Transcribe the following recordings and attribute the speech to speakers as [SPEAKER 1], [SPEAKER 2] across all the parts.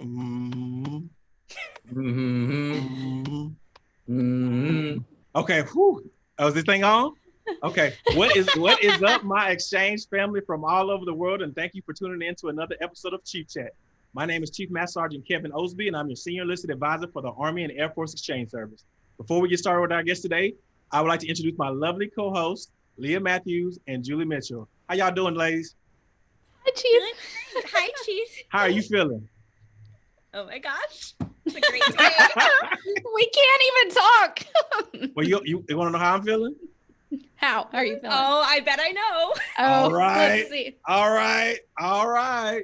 [SPEAKER 1] Mm,
[SPEAKER 2] Mhm.
[SPEAKER 1] mm.
[SPEAKER 2] Mhm.
[SPEAKER 1] Okay. Whew. Oh, is this thing on? Okay. What is what is up, my exchange family from all over the world? And thank you for tuning in to another episode of Chief Chat. My name is Chief Master Sergeant Kevin Osby, and I'm your senior enlisted advisor for the Army and Air Force Exchange Service. Before we get started with our guest today, I would like to introduce my lovely co-hosts, Leah Matthews and Julie Mitchell. How y'all doing, ladies?
[SPEAKER 3] Hi, Chief.
[SPEAKER 4] Hi, Chief.
[SPEAKER 1] How are you feeling?
[SPEAKER 4] Oh my gosh. It's a great day.
[SPEAKER 3] we can't even talk.
[SPEAKER 1] Well, you you, you want to know how I'm feeling?
[SPEAKER 3] How are you feeling?
[SPEAKER 4] oh, I bet I know.
[SPEAKER 1] all right.
[SPEAKER 3] Let's see.
[SPEAKER 1] All right, all right.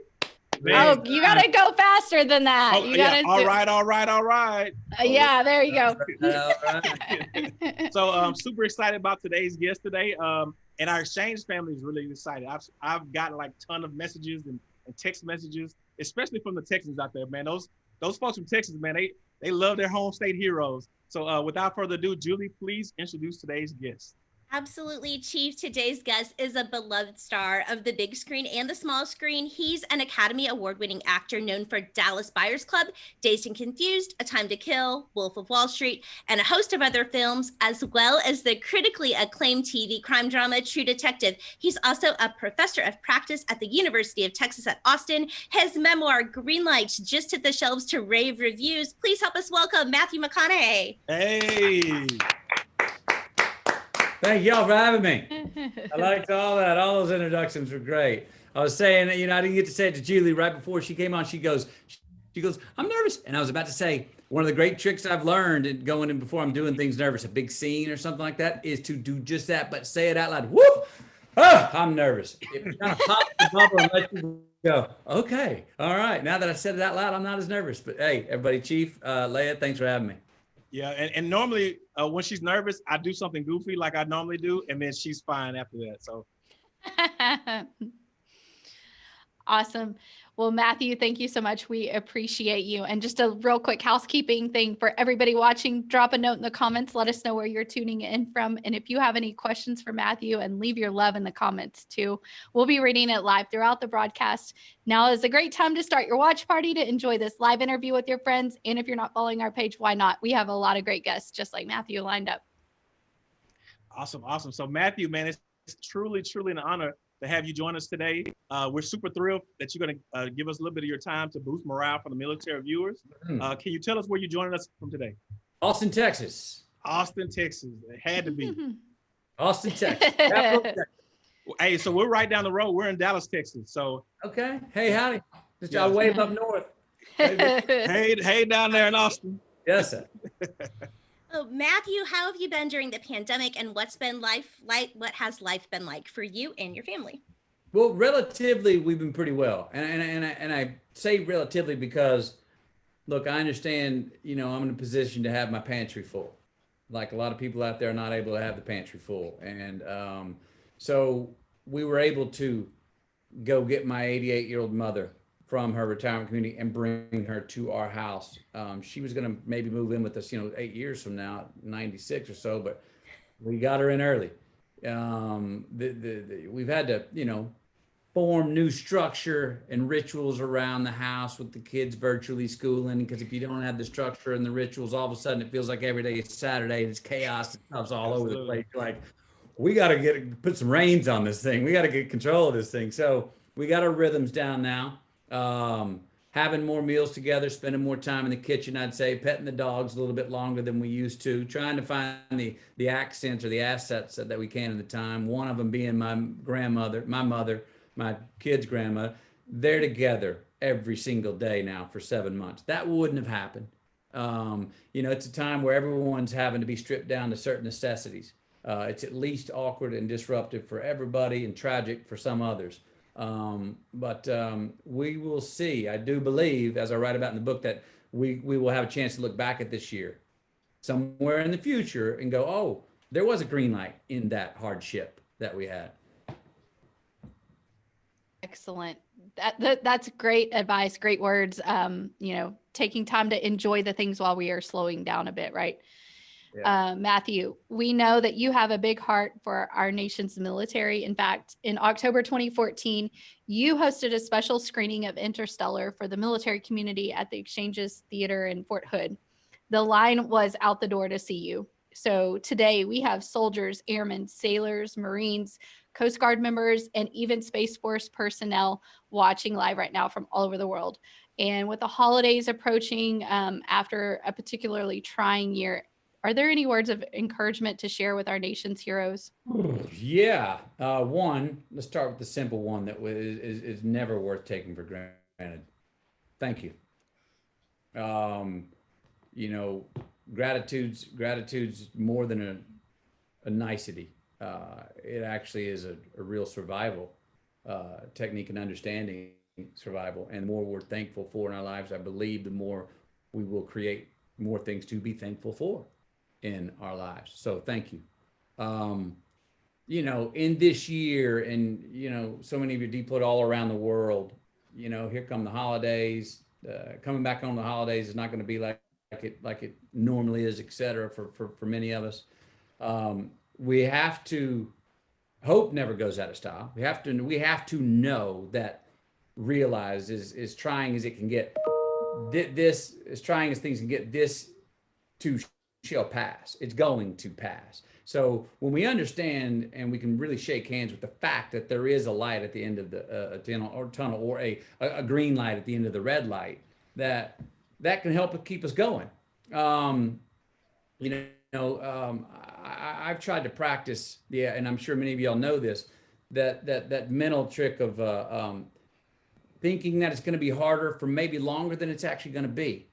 [SPEAKER 3] Oh, you gotta go faster than that.
[SPEAKER 1] Oh,
[SPEAKER 3] you gotta
[SPEAKER 1] all
[SPEAKER 3] do-
[SPEAKER 1] right, all right, all right.
[SPEAKER 3] Uh, yeah, there you go.
[SPEAKER 1] So I'm super excited about today's guest today. Um, and our exchange family is really excited. I've I've gotten like ton of messages and, and text messages, especially from the Texans out there, man. Those those folks from Texas, man, they they love their home state heroes. So uh, without further ado, Julie, please introduce today's guest.
[SPEAKER 4] Absolutely, Chief. Today's guest is a beloved star of the big screen and the small screen. He's an Academy Award winning actor known for Dallas Buyers Club, Dazed and Confused, A Time to Kill, Wolf of Wall Street, and a host of other films, as well as the critically acclaimed TV crime drama True Detective. He's also a professor of practice at the University of Texas at Austin. His memoir, Greenlight, just hit the shelves to rave reviews. Please help us welcome Matthew McConaughey.
[SPEAKER 1] Hey,
[SPEAKER 2] Thank y'all for having me. I liked all that. All those introductions were great. I was saying, you know, I didn't get to say it to Julie right before she came on. She goes, she goes, I'm nervous. And I was about to say, one of the great tricks I've learned in going in before I'm doing things nervous, a big scene or something like that, is to do just that, but say it out loud. Whoop! Ah, I'm nervous. It kind of pops the bubble and lets you go, okay, all right. Now that I said it out loud, I'm not as nervous. But hey, everybody, Chief, uh, Leah, thanks for having me.
[SPEAKER 1] Yeah, and, and normally uh, when she's nervous, I do something goofy like I normally do, and then she's fine after that. So
[SPEAKER 3] awesome. Well, Matthew, thank you so much. We appreciate you. And just a real quick housekeeping thing for everybody watching, drop a note in the comments. Let us know where you're tuning in from. And if you have any questions for Matthew, and leave your love in the comments too. We'll be reading it live throughout the broadcast. Now is a great time to start your watch party to enjoy this live interview with your friends. And if you're not following our page, why not? We have a lot of great guests, just like Matthew lined up.
[SPEAKER 1] Awesome, awesome. So Matthew, man, it's, truly, truly an honor to have you join us today. Uh, we're super thrilled that you're going to uh, give us a little bit of your time to boost morale for the military viewers.
[SPEAKER 2] Mhm.
[SPEAKER 1] Uh, can you tell us where you're joining us from today?
[SPEAKER 2] Austin, Texas.
[SPEAKER 1] Austin, Texas. It had to be.
[SPEAKER 2] Austin, Texas.
[SPEAKER 1] Hey, so we're right down the road. We're in Dallas, Texas. So
[SPEAKER 2] Okay. Hey, howdy. Just
[SPEAKER 1] Yeah.
[SPEAKER 2] I wave up north.
[SPEAKER 1] hey, hey, down there in Austin.
[SPEAKER 2] Yes, sir.
[SPEAKER 4] Oh, Matthew, how have you been during the pandemic and what's been life like? What has life been like for you and your family?
[SPEAKER 2] Well, relatively, we've been pretty well, and and and I, and I say relatively because, look, I understand. You know, I'm in a position to have my pantry full. Like a lot of people out there are not able to have the pantry full, and um, so we were able to go get my 88 year old mother from her retirement community and bring her to our house. Um, she was going to maybe move in with us, you know, eight years from now, 96 or so, but we got her in early. Um, the, the, the, we've had to, you know, form new structure and rituals around the house with the kids virtually schooling. Because if you don't have the structure and the rituals, all of a sudden it feels like every day is Saturday. And it's chaos. It stuff's all over the place. You're like, we got to get put some reins on this thing. We got to get control of this thing. So we got our rhythms down now. Um, having more meals together, spending more time in the kitchen, I'd say, petting the dogs a little bit longer than we used to, trying to find the the accents or the assets that, that we can in the time. One of them being my grandmother, my mother, my kids' grandma. They're together every single day now for seven months. That wouldn't have happened. Um, you know, it's a time where everyone's having to be stripped down to certain necessities. Uh, it's at least awkward and disruptive for everybody and tragic for some others. Um, but um, we will see. I do believe, as I write about in the book, that we, we will have a chance to look back at this year somewhere in the future and go, oh, there was a green light in that hardship that we had.
[SPEAKER 3] Excellent. That, that that's great advice, great words. Um, you know, taking time to enjoy the things while we are slowing down a bit, right?
[SPEAKER 2] Yeah.
[SPEAKER 3] Uh, Matthew, we know that you have a big heart for our nation's military. In fact, in October 2014, you hosted a special screening of Interstellar for the military community at the Exchanges Theater in Fort Hood. The line was out the door to see you. So today we have soldiers, airmen, sailors, Marines, Coast Guard members, and even Space Force personnel watching live right now from all over the world. And with the holidays approaching um, after a particularly trying year, are there any words of encouragement to share with our nation's heroes?
[SPEAKER 2] Yeah. Uh, one, let's start with the simple one that is, is, never worth taking for granted. Thank you. Um, you know, gratitude's gratitude's more than a, a nicety. Uh, it actually is a, a real survival uh, technique and understanding survival. And the more we're thankful for in our lives, I believe the more we will create more things to be thankful for in our lives. So thank you. Um, you know, in this year, and you know, so many of you deployed all around the world. You know, here come the holidays. Uh, coming back on the holidays is not going to be like, like it like it normally is, et cetera, for for for many of us. Um, we have to hope never goes out of style. We have to we have to know that realize is is trying as it can get this as trying as things can get this to shall pass. It's going to pass. So when we understand and we can really shake hands with the fact that there is a light at the end of the uh, tunnel or tunnel or a, a green light at the end of the red light, that that can help keep us going. Um, you know, um, I, have tried to practice, yeah, and I'm sure many of y'all know this, that that that mental trick of uh, um, thinking that it's going to be harder for maybe longer than it's actually going to be,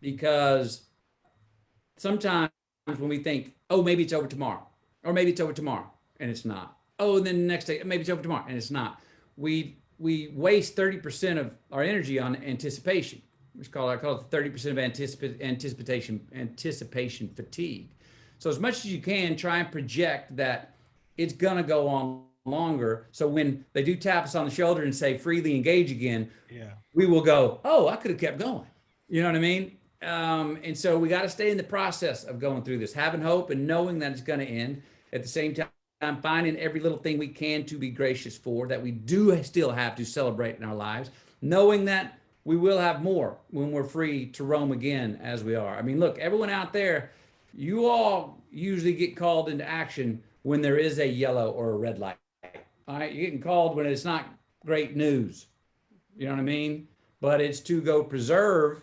[SPEAKER 2] because sometimes when we think, oh, maybe it's over tomorrow, or maybe it's over tomorrow, and it's not. Oh, and then the next day, maybe it's over tomorrow, and it's not. We we waste 30% of our energy on anticipation. Which call I call it 30% of anticip- anticipation anticipation fatigue. So as much as you can, try and project that it's gonna go on longer. So when they do tap us on the shoulder and say freely engage again,
[SPEAKER 1] yeah,
[SPEAKER 2] we will go, oh, I could have kept going. You know what I mean? Um, and so we got to stay in the process of going through this, having hope and knowing that it's going to end. At the same time, finding every little thing we can to be gracious for, that we do still have to celebrate in our lives, knowing that we will have more when we're free to roam again as we are. I mean, look, everyone out there, you all usually get called into action when there is a yellow or a red light. All right, you're getting called when it's not great news. You know what I mean? But it's to go preserve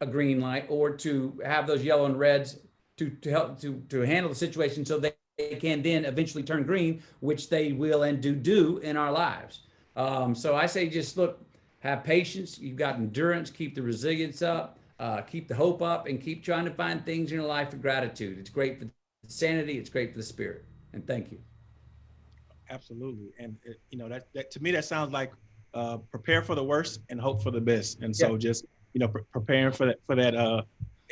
[SPEAKER 2] a green light or to have those yellow and reds to, to help to, to handle the situation so they, they can then eventually turn green, which they will and do do in our lives. Um, so I say just look, have patience. You've got endurance, keep the resilience up, uh, keep the hope up, and keep trying to find things in your life of gratitude. It's great for sanity. It's great for the spirit. And thank you.
[SPEAKER 1] Absolutely. And, it, you know, that, that to me, that sounds like uh, prepare for the worst and hope for the best. And so yeah. just you know, pre- preparing for that for that. Uh,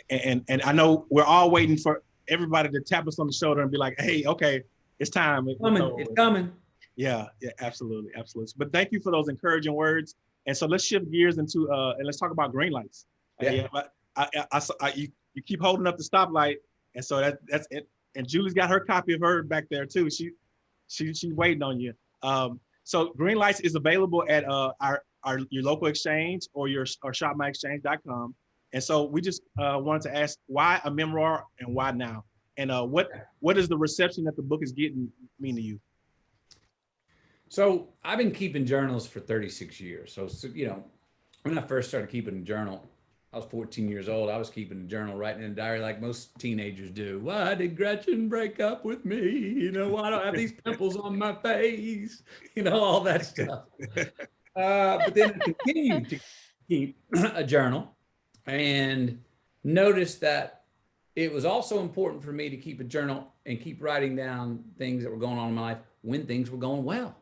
[SPEAKER 1] and and I know we're all waiting for everybody to tap us on the shoulder and be like, "Hey, okay, it's time."
[SPEAKER 2] It's coming. it's coming.
[SPEAKER 1] Yeah, yeah, absolutely, absolutely. But thank you for those encouraging words. And so let's shift gears into uh, and let's talk about green lights. Yeah. I, I, I, I, you, you keep holding up the stoplight, and so that that's it. And Julie's got her copy of her back there too. She she she's waiting on you. Um, so green lights is available at uh, our our your local exchange or your or shopmyexchange.com. And so we just uh, wanted to ask why a memoir and why now? And uh, what what is the reception that the book is getting mean to you?
[SPEAKER 2] So I've been keeping journals for 36 years. So, so you know, when I first started keeping a journal, I was 14 years old. I was keeping a journal, writing in a diary like most teenagers do. Why did Gretchen break up with me? You know, why do I have these pimples on my face? You know, all that stuff. Uh, but then I continued to keep a journal and noticed that it was also important for me to keep a journal and keep writing down things that were going on in my life when things were going well.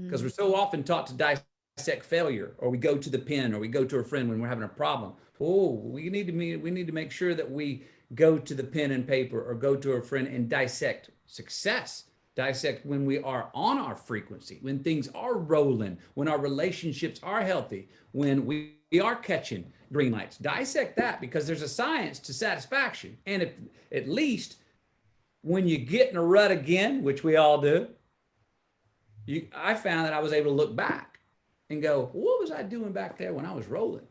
[SPEAKER 2] Because mm. we're so often taught to dissect failure, or we go to the pen, or we go to a friend when we're having a problem. Oh, we need to we need to make sure that we go to the pen and paper, or go to a friend and dissect success dissect when we are on our frequency, when things are rolling, when our relationships are healthy, when we, we are catching green lights. Dissect that because there's a science to satisfaction. And if at least when you get in a rut again, which we all do, you, I found that I was able to look back and go, what was I doing back there when I was rolling?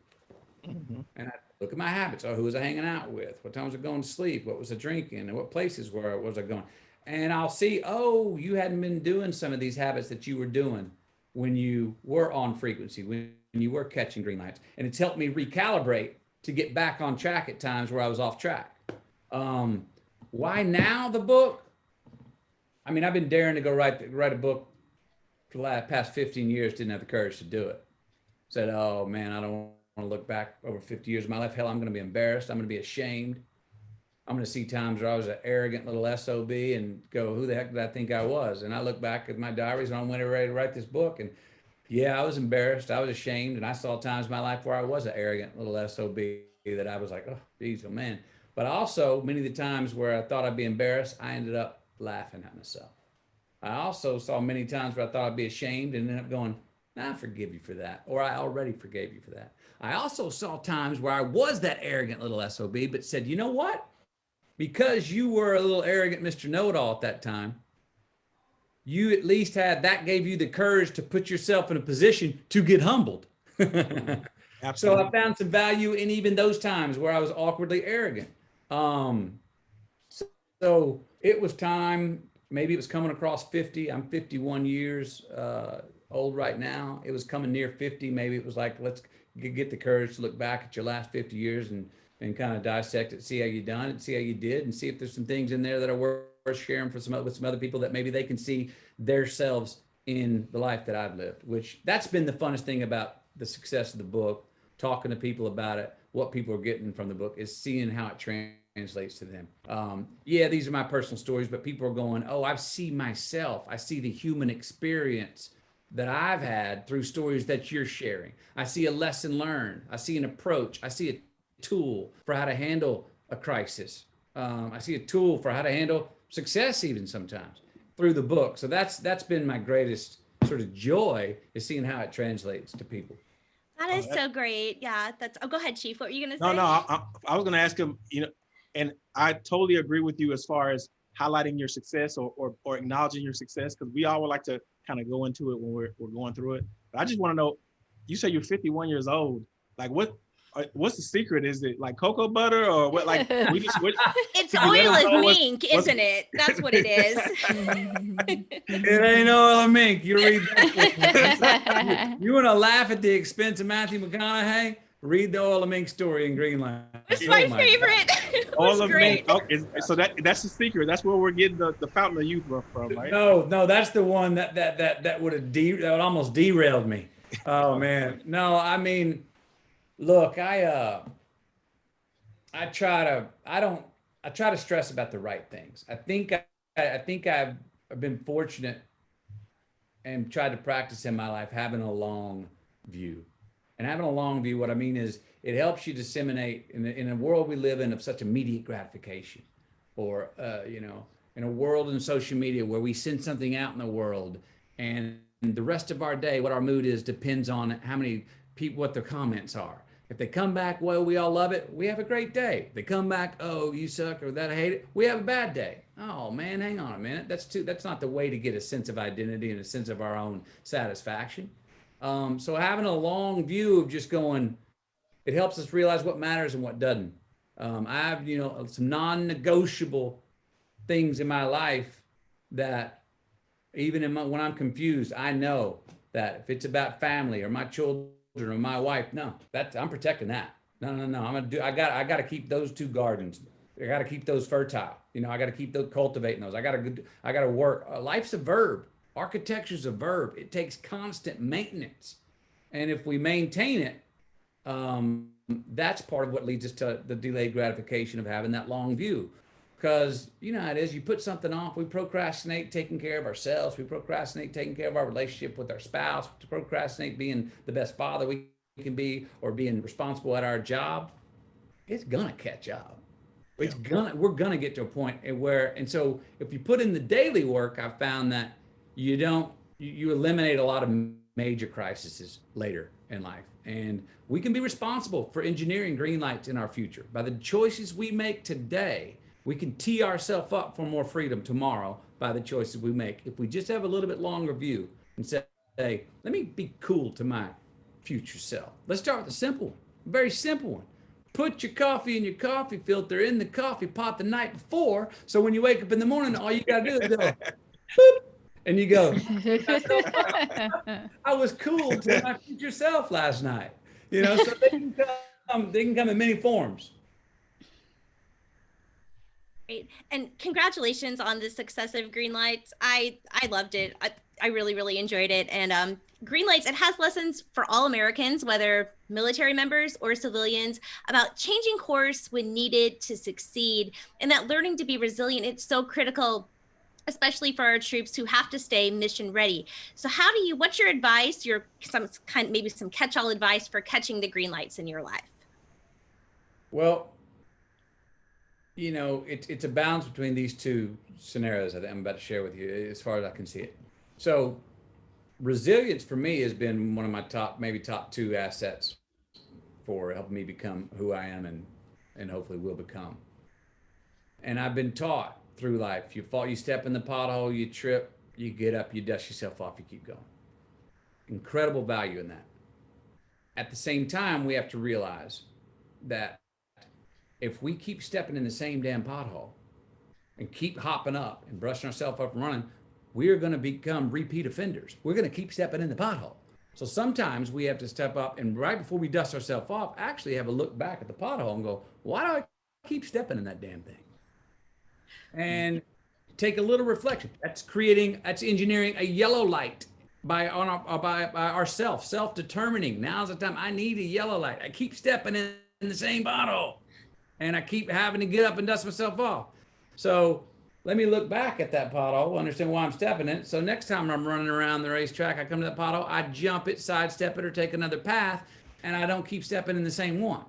[SPEAKER 1] Mm-hmm.
[SPEAKER 2] And I look at my habits. Oh, who was I hanging out with? What time was I going to sleep? What was I drinking? And what places were I, was I going? And I'll see, oh, you hadn't been doing some of these habits that you were doing when you were on frequency, when you were catching green lights. And it's helped me recalibrate to get back on track at times where I was off track. Um, why now the book? I mean, I've been daring to go write write a book for the last past 15 years, didn't have the courage to do it. Said, oh man, I don't want to look back over 50 years of my life. Hell, I'm going to be embarrassed. I'm going to be ashamed. I'm going to see times where I was an arrogant little SOB and go, who the heck did I think I was? And I look back at my diaries and I'm ready to write this book. And yeah, I was embarrassed. I was ashamed. And I saw times in my life where I was an arrogant little SOB that I was like, oh, geez, oh man. But also, many of the times where I thought I'd be embarrassed, I ended up laughing at myself. I also saw many times where I thought I'd be ashamed and ended up going, nah, I forgive you for that. Or I already forgave you for that. I also saw times where I was that arrogant little SOB, but said, you know what? Because you were a little arrogant Mr. Know-it-all at that time, you at least had, that gave you the courage to put yourself in a position to get humbled. so I found some value in even those times where I was awkwardly arrogant. Um, so, so it was time, maybe it was coming across 50. I'm 51 years uh, old right now. It was coming near 50. Maybe it was like, let's get the courage to look back at your last 50 years and, and kind of dissect it, see how you done it, see how you did, and see if there's some things in there that are worth sharing for some with some other people that maybe they can see themselves in the life that I've lived, which that's been the funnest thing about the success of the book, talking to people about it, what people are getting from the book is seeing how it translates to them. Um, yeah, these are my personal stories, but people are going, oh, I see myself. I see the human experience that I've had through stories that you're sharing. I see a lesson learned. I see an approach. I see a tool for how to handle a crisis. Um, I see a tool for how to handle success even sometimes through the book. So that's that's been my greatest sort of joy is seeing how it translates to people.
[SPEAKER 4] That is oh, so great. Yeah, that's. Oh, go ahead, Chief. What were you gonna say?
[SPEAKER 1] No, no. I, I was gonna ask him. You know, and I totally agree with you as far as highlighting your success or or, or acknowledging your success because we all would like to kind of go into it when we're we're going through it. But I just want to know. You say you're 51 years old. Like, what uh, what's the secret? Is it like cocoa butter or what? Like we just what,
[SPEAKER 4] it's oil of mink, what's, isn't it? That's what it is.
[SPEAKER 2] it ain't oil of mink. You read that. you want to laugh at the expense of Matthew McConaughey? Read the oil of mink story in Greenlights.
[SPEAKER 4] It's my, oh my favorite. it
[SPEAKER 1] oil of mink. Okay, so that that's the secret. That's where we're getting the, the fountain of youth from, right?
[SPEAKER 2] No, no, that's the one that that that that would have de- that would almost derailed me. Oh man, no, I mean Look, I uh I try to I don't I try to stress about the right things. I think I, I think I've been fortunate and tried to practice in my life having a long view. And having a long view, what I mean is it helps you disseminate in, in a world we live in of such immediate gratification or, uh, you know, in a world in social media where we send something out in the world and the rest of our day, what our mood is depends on how many people, what their comments are. If they come back, well, we all love it. We have a great day. They come back, oh, you suck or that I hate it. We have a bad day. Oh man, hang on a minute. That's too. That's not the way to get a sense of identity and a sense of our own satisfaction. Um, so having a long view of just going, it helps us realize what matters and what doesn't. Um, I have, you know, some non-negotiable things in my life that even my, when I'm confused, I know that if it's about family or my children or my wife. No, that I'm protecting that. No, no, no. I'm gonna do. I got. I got to keep those two gardens. I got to keep those fertile. You know, I got to keep those cultivating those. I got to. I got to work. Uh, life's a verb. Architecture's a verb. It takes constant maintenance, and if we maintain it, um, that's part of what leads us to the delayed gratification of having that long view. Because you know how it is. You put something off. We procrastinate taking care of ourselves. We procrastinate taking care of our relationship with our spouse. We procrastinate being the best father we can be or being responsible at our job. It's gonna catch up. It's gonna we're gonna get to a point where and so if you put in the daily work, I found that you don't you, eliminate a lot of major crises later in life. And we can be responsible for engineering green lights in our future. By the choices we make today, we can tee ourselves up for more freedom tomorrow by the choices we make. If we just have a little bit longer view and say, hey, let me be cool to my future self. Let's start with a simple one, very simple one. Put your coffee in your coffee filter in the coffee pot the night before. So when you wake up in the morning, all you gotta do is go, boop, and you go, I was cool to my future self last night. You know, so they can come, they can come in many forms.
[SPEAKER 4] Great. And congratulations on the success of Green Lights. I I loved it. I, I really, really enjoyed it. And um, Green Lights, it has lessons for all Americans, whether military members or civilians, about changing course when needed to succeed. And that learning to be resilient, it's so critical especially for our troops who have to stay mission ready. So how do you, what's your advice, your some kind, maybe some catch-all advice for catching the green lights in your life?
[SPEAKER 2] Well, you know, it, it's a balance between these two scenarios that I'm about to share with you as far as I can see it. So resilience for me has been one of my top, maybe top two assets for helping me become who I am and, and hopefully will become. And I've been taught through life. You fall, you step in the pothole, you trip, you get up, you dust yourself off, you keep going. Incredible value in that. At the same time, we have to realize that if we keep stepping in the same damn pothole and keep hopping up and brushing ourselves up and running, we're going to become repeat offenders. We're going to keep stepping in the pothole. So sometimes we have to step up and right before we dust ourselves off, actually have a look back at the pothole and go, why do I keep stepping in that damn thing? And take a little reflection. That's creating, that's engineering a yellow light by on our, uh, by, by ourself, self-determining. Now's the time I need a yellow light. I keep stepping in, in the same bottle and I keep having to get up and dust myself off. So let me look back at that pothole, understand why I'm stepping in it. So next time I'm running around the racetrack, I come to that pothole, I jump it, sidestep it, or take another path, and I don't keep stepping in the same one.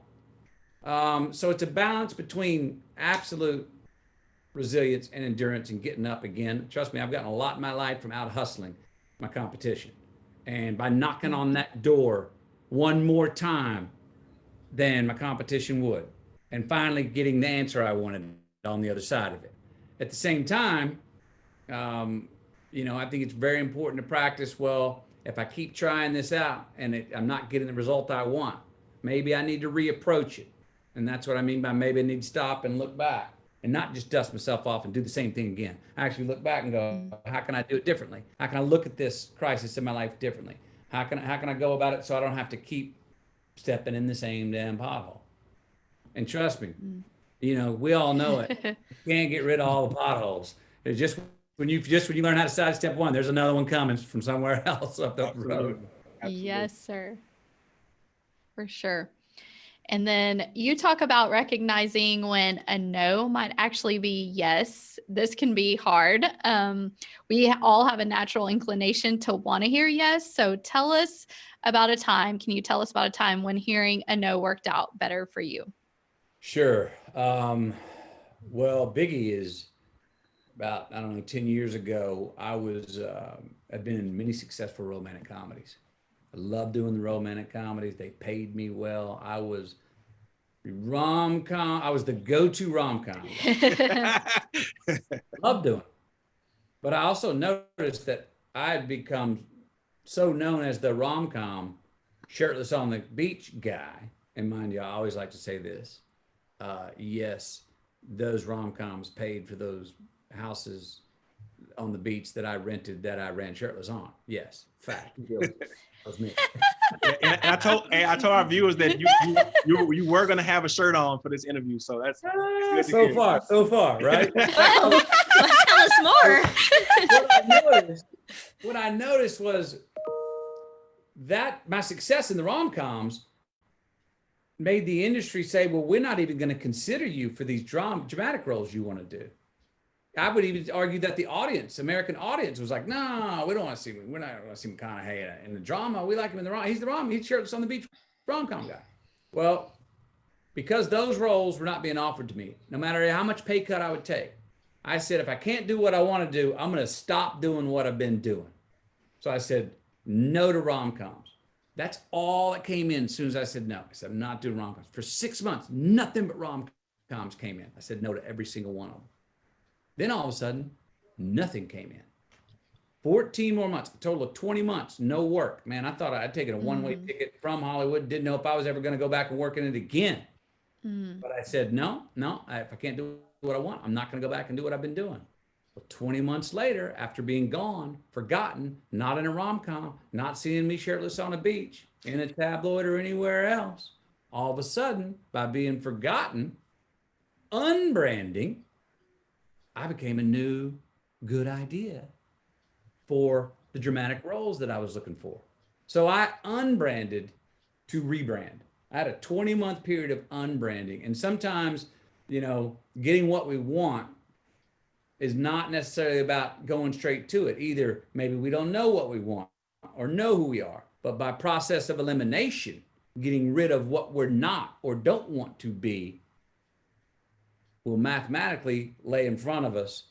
[SPEAKER 2] Um, so it's a balance between absolute resilience and endurance and getting up again. Trust me, I've gotten a lot in my life from out hustling my competition. And by knocking on that door one more time than my competition would, and finally getting the answer I wanted on the other side of it. At the same time, um, you know, I think it's very important to practice. Well, if I keep trying this out and it, I'm not getting the result I want, maybe I need to reapproach it. And that's what I mean by maybe I need to stop and look back and not just dust myself off and do the same thing again. I actually look back and go, how can I do it differently? How can I look at this crisis in my life differently? How can I, how can I go about it so I don't have to keep stepping in the same damn pothole? And trust me, mm. you know, we all know it. you can't get rid of all the potholes. It's just when you just when you learn how to sidestep one, there's another one coming from somewhere else up the road.
[SPEAKER 3] Absolutely. Yes, sir. For sure. And then you talk about recognizing when a no might actually be yes. This can be hard. Um, we all have a natural inclination to want to hear yes. So tell us about a time. Can you tell us about a time when hearing a no worked out better for you?
[SPEAKER 2] Sure. Um, well, Biggie is about, I don't know, 10 years ago, I was, uh, I've been in many successful romantic comedies. I love doing the romantic comedies. They paid me well. I was rom-com. I was the go-to rom-com. love doing it. But I also noticed that I had become so known as the rom-com shirtless on the beach guy. And mind you, I always like to say this uh, yes, those rom-coms paid for those houses on the beach that I rented that I ran shirtless on. Yes, fact. that was me.
[SPEAKER 1] and, and, I told and I told our viewers that you you, you, you were going to have a shirt on for this interview, so that's,
[SPEAKER 2] that's so far, so far, right?
[SPEAKER 4] oh, tell us more.
[SPEAKER 2] what, I noticed, what I noticed was that my success in the rom-coms made the industry say, well, we're not even going to consider you for these drama, dramatic roles you want to do. I would even argue that the audience, American audience, was like, no, we don't want to see him. We're not going to see McConaughey in the drama. We like him in the rom. He's the rom. He's shirtless on the beach rom-com guy. Well, because those roles were not being offered to me, no matter how much pay cut I would take, I said, if I can't do what I want to do, I'm going to stop doing what I've been doing. So I said, no to rom coms. That's all that came in as soon as I said no. I said, I'm not doing rom coms. For six months, nothing but rom coms came in. I said no to every single one of them. Then all of a sudden, nothing came in. 14 more months, a total of 20 months, no work. Man, I thought I'd taken a one way
[SPEAKER 3] Mhm.
[SPEAKER 2] ticket from Hollywood, didn't know if I was ever going to go back and work in it again.
[SPEAKER 3] Mm.
[SPEAKER 2] But I said, no, no, I- if I can't do what I want, I'm not going to go back and do what I've been doing. Well, 20 months later, after being gone, forgotten, not in a rom com, not seeing me shirtless on a beach, in a tabloid or anywhere else, all of a sudden, by being forgotten, unbranding, I became a new good idea for the dramatic roles that I was looking for. So I unbranded to rebrand. I had a 20 month period of unbranding. And sometimes, you know, getting what we want is not necessarily about going straight to it. Either maybe we don't know what we want or know who we are, but by process of elimination, getting rid of what we're not or don't want to be will mathematically lay in front of us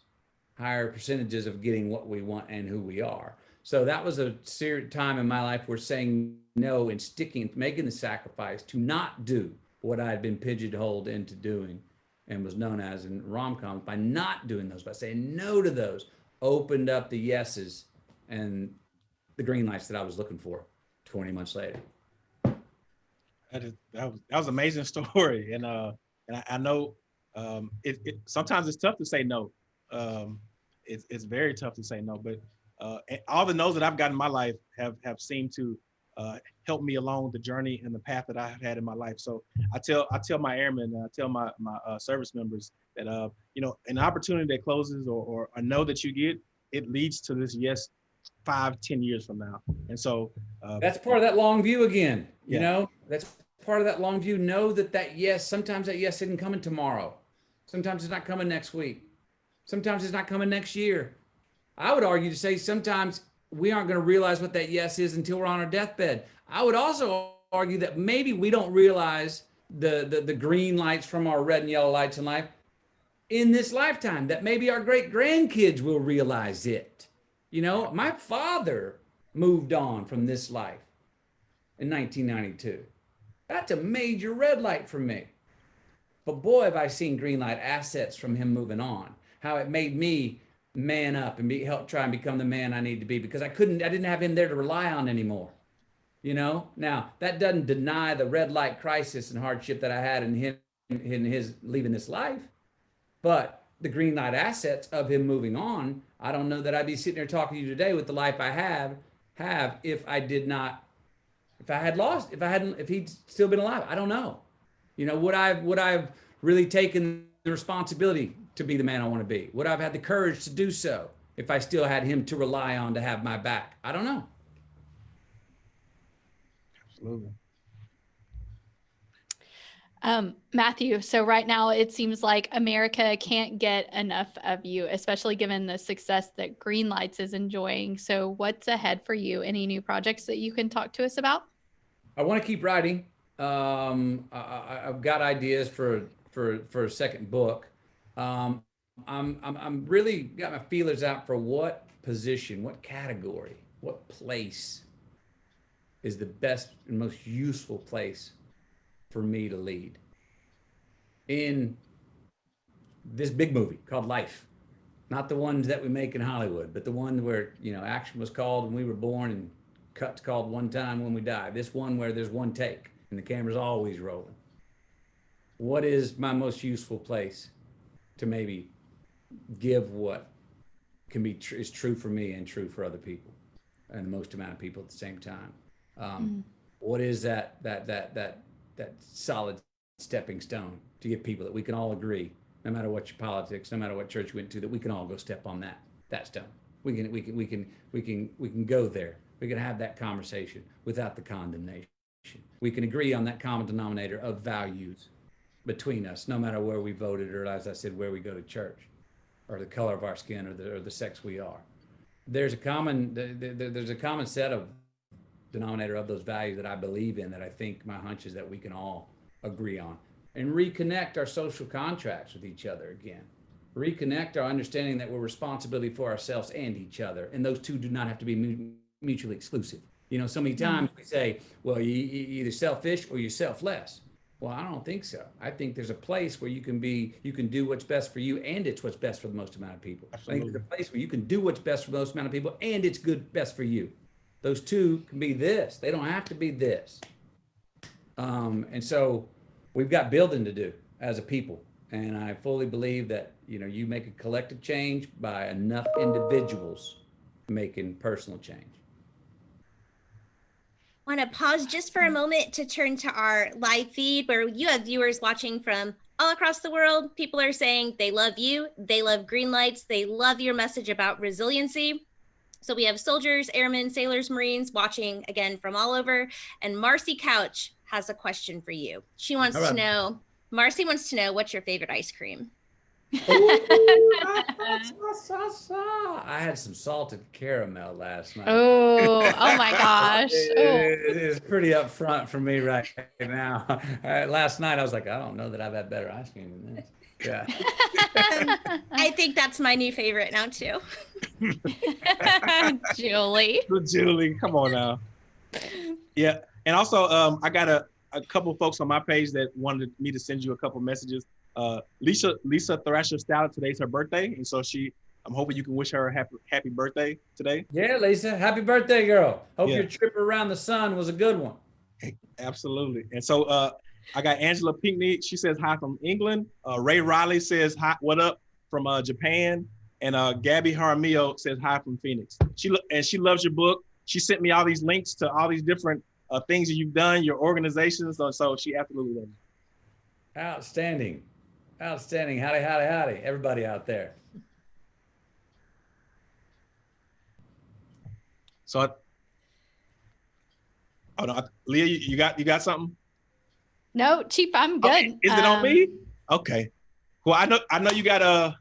[SPEAKER 2] higher percentages of getting what we want and who we are. So that was a serious time in my life where saying no and sticking, making the sacrifice to not do what I had been pigeonholed into doing and was known as in rom-coms by not doing those, by saying no to those, opened up the yeses and the green lights that I was looking for 20 months later.
[SPEAKER 1] That is that was that was amazing story, and uh, and I, I know um, it, it sometimes it's tough to say no. Um, it's it's very tough to say no, but uh, all the no's that I've gotten in my life have have seemed to uh, help me along the journey and the path that I've had in my life. So I tell I tell my airmen, and I tell my my uh, service members that uh, you know an opportunity that closes or, or a no that you get, it leads to this yes five ten years from now. And so uh,
[SPEAKER 2] That's part of that long view again. You
[SPEAKER 1] Yeah.
[SPEAKER 2] know, that's part of that long view. Know that that yes, sometimes that yes isn't coming tomorrow. Sometimes it's not coming next week. Sometimes it's not coming next year. I would argue to say sometimes we aren't going to realize what that yes is until we're on our deathbed. I would also argue that maybe we don't realize the, the, the green lights from our red and yellow lights in life in this lifetime, that maybe our great grandkids will realize it. You know, my father moved on from this life in 1992. That's a major red light for me. But boy, have I seen green light assets from him moving on. How it made me man up and be help try and become the man I need to be because I couldn't, I didn't have him there to rely on anymore. You know, now that doesn't deny the red light crisis and hardship that I had in him in his leaving this life, but the green light assets of him moving on, I don't know that I'd be sitting here talking to you today with the life I have have if I did not, if I had lost, if I hadn't, if he'd still been alive. I don't know. You know, would I would I've really taken the responsibility to be the man I want to be? Would I've had the courage to do so if I still had him to rely on to have my back? I don't know.
[SPEAKER 1] absolutely.
[SPEAKER 3] Um, Matthew, so right now it seems like America can't get enough of you, especially given the success that Green Lights is enjoying. So, what's ahead for you? Any new projects that you can talk to us about?
[SPEAKER 2] I want to keep writing. Um, I, I've got ideas for for for a second book. Um, I'm, I'm I'm really got my feelers out for what position, what category, what place is the best and most useful place for me to lead in this big movie called Life. Not the ones that we make in Hollywood, but the one where you know action was called when we were born and cuts called one time when we die. This one where there's one take and the camera's always rolling. What is my most useful place to maybe give what can be tr- is true for me and true for other people and the most amount of people at the same time? Um, What is that that that that that solid stepping stone to get people that we can all agree, no matter what your politics, no matter what church you went to, that we can all go step on that that stone. We can we can we can we can we can go there. We can have that conversation without the condemnation. We can agree on that common denominator of values between us, no matter where we voted or, as I said, where we go to church, or the color of our skin, or the or the sex we are. There's a common th- th- th- there's a common set of denominator of those values that I believe in that I think my hunch is that we can all agree on. and reconnect our social contracts with each other again. Reconnect our understanding that we're responsibility for ourselves and each other. And those two do not have to be mutually exclusive. You know, so many times we say, well, you, you either selfish or you're selfless. Well, I don't think so. I think there's a place where you can be, you can do what's best for you, and it's what's best for the most amount of people. I think there's a place where you can do what's best for the most amount of people, and it's good, best for you. Those two can be this. They don't have to be this. Um, and so we've got building to do as a people. And I fully believe that, you know, you make a collective change by enough individuals making personal change.
[SPEAKER 4] Want to pause just for a mm-hmm. moment to turn to our live feed where you have viewers watching from all across the world. People are saying they love you, they love green lights, they love your message about resiliency. So we have soldiers, airmen, sailors, marines watching again from all over. And Marcy Couch has a question for you. She wants to know, Marcy wants to know what's your favorite ice cream?
[SPEAKER 2] I had some salted caramel last night.
[SPEAKER 3] Oh, oh my gosh. Oh.
[SPEAKER 2] It is pretty upfront for me right now. Uh, last night I was like, I don't know that I've had better ice cream than this. Yeah.
[SPEAKER 4] I think that's my new favorite now too.
[SPEAKER 3] Julie.
[SPEAKER 1] Julie, come on now. Yeah, and also um, I got a, a couple folks on my page that wanted me to send you a couple messages. Uh, Lisa Lisa Thrasher Stout today's her birthday, and so she I'm hoping you can wish her a happy happy birthday today.
[SPEAKER 2] Yeah, Lisa. Happy birthday, girl. Hope
[SPEAKER 1] Yeah.
[SPEAKER 2] your trip around the sun was a good one.
[SPEAKER 1] Absolutely. And so uh, I got Angela Pinkney. She says hi from England. Uh, Ray Riley says hi, what up from uh, Japan. And uh, Gabby Jaramillo says hi from Phoenix. She lo- and she loves your book. She sent me all these links to all these different uh, things that you've done, your organizations. So, so she absolutely loves.
[SPEAKER 2] Outstanding. Outstanding. Howdy, howdy, howdy. Everybody out there.
[SPEAKER 1] So, I, oh no, I- Leah, you, you got you got something?
[SPEAKER 3] No, Chief, I'm good.
[SPEAKER 1] Okay, Is it on
[SPEAKER 3] Um,
[SPEAKER 1] me? Okay. Well, I know I know you got a,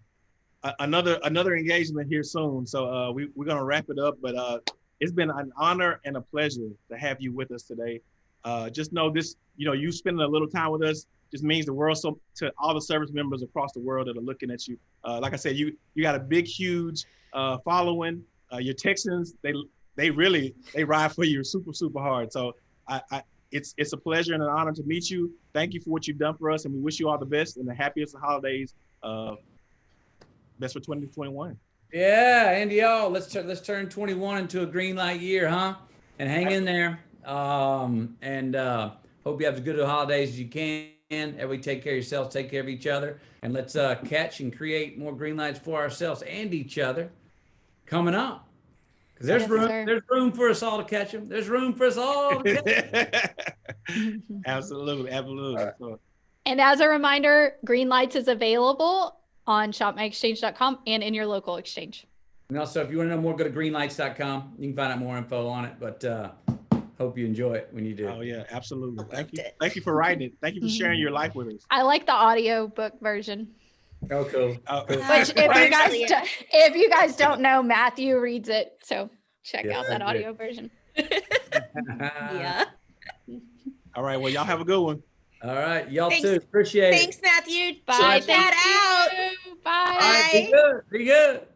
[SPEAKER 1] a another another engagement here soon, so uh, we we're gonna wrap it up. But uh, it's been an honor and a pleasure to have you with us today. Uh, just know this, you know, you spending a little time with us just means the world so to all the service members across the world that are looking at you. Uh, like I said, you you got a big, huge uh, following. Uh, your Texans, they they really they ride for you super super hard. So I, I it's it's a pleasure and an honor to meet you. Thank you for what you've done for us, and we wish you all the best and the happiest of holidays. Uh, best for 2021.
[SPEAKER 2] Yeah, and y'all, let's turn let's turn 21 into a green light year, huh? And hang in there. Um, and uh, hope you have as good a holidays as you can. Everybody take care of yourselves, take care of each other, and let's uh, catch and create more green lights for ourselves and each other coming up. Because there's
[SPEAKER 3] Yes,
[SPEAKER 2] room,
[SPEAKER 3] sir.
[SPEAKER 2] there's room for us all to catch them. There's room for us all to catch 'em.
[SPEAKER 1] absolutely, absolutely. So,
[SPEAKER 3] And as a reminder, Green Lights is available on shopmyexchange.com and in your local exchange.
[SPEAKER 2] And also, if you want to know more, go to greenlights.com. You can find out more info on it. But uh, hope you enjoy it when you do.
[SPEAKER 1] oh yeah, absolutely. Thank
[SPEAKER 4] Loved
[SPEAKER 1] you,
[SPEAKER 4] it.
[SPEAKER 1] thank you for writing it. Thank you for sharing your life with us.
[SPEAKER 3] I like the audio book version.
[SPEAKER 2] Oh, cool.
[SPEAKER 1] Uh,
[SPEAKER 3] Which,
[SPEAKER 4] Uh,
[SPEAKER 3] if you guys, do, if you guys don't know, Matthew reads it, so check
[SPEAKER 2] Yeah,
[SPEAKER 3] out that
[SPEAKER 2] I do.
[SPEAKER 3] audio version.
[SPEAKER 4] yeah.
[SPEAKER 1] all right, well, y'all have a good one.
[SPEAKER 2] All right. Y'all
[SPEAKER 4] Thanks-
[SPEAKER 2] too. Appreciate
[SPEAKER 4] Thanks,
[SPEAKER 2] it.
[SPEAKER 4] Thanks, Matthew.
[SPEAKER 3] Bye.
[SPEAKER 4] Check that out.
[SPEAKER 3] You. Bye.
[SPEAKER 2] All right. Be good. Be good.